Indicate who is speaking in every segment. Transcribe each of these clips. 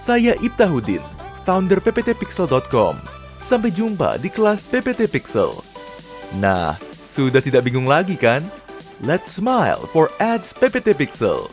Speaker 1: Saya Ibtahudin, founder pptpixel.com. Sampai jumpa di kelas PPT Pixel. Nah, sudah tidak bingung lagi kan? Let's smile for ads PPT Pixel.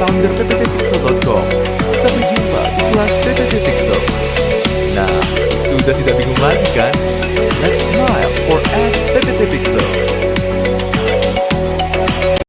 Speaker 1: founder pptpixel.com. Sampai jumpa di kelas PPT Pixel. Nah, sudah tidak bingung lagi kan?